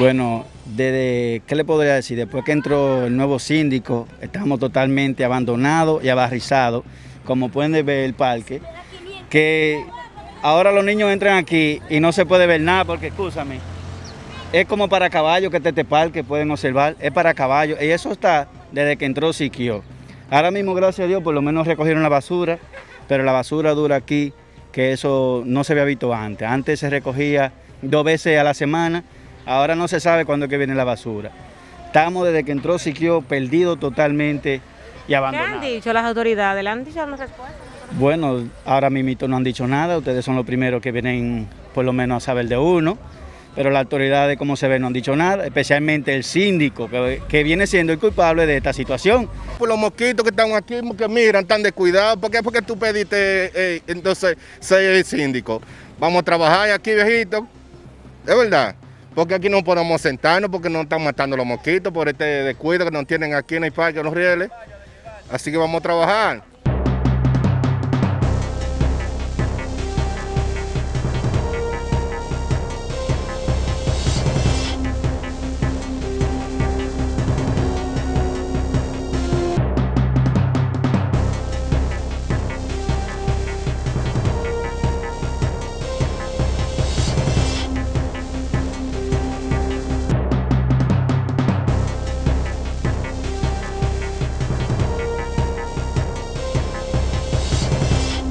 Bueno, desde, ¿qué le podría decir? Después que entró el nuevo síndico, estamos totalmente abandonados y abarrizados, como pueden ver el parque, que ahora los niños entran aquí y no se puede ver nada, porque, escúchame, es como para caballos que este parque pueden observar, es para caballos, y eso está desde que entró Siquio. Ahora mismo, gracias a Dios, por lo menos recogieron la basura, pero la basura dura aquí, que eso no se había visto antes. Antes se recogía dos veces a la semana, Ahora no se sabe cuándo es que viene la basura. Estamos desde que entró Siquio perdido totalmente y abandonado. ¿Qué han dicho las autoridades? ¿Le han dicho una respuesta? Bueno, ahora mismo no han dicho nada, ustedes son los primeros que vienen por lo menos a saber de uno, pero las autoridades, como se ve, no han dicho nada, especialmente el síndico, que, viene siendo el culpable de esta situación. Por los mosquitos que están aquí, que miran, están descuidados, ¿por qué? Porque tú pediste eh, entonces ser el síndico. Vamos a trabajar aquí, viejito, es verdad. Porque aquí no podemos sentarnos porque nos están matando los mosquitos por este descuido que nos tienen aquí en el parque, en los rieles. Así que vamos a trabajar.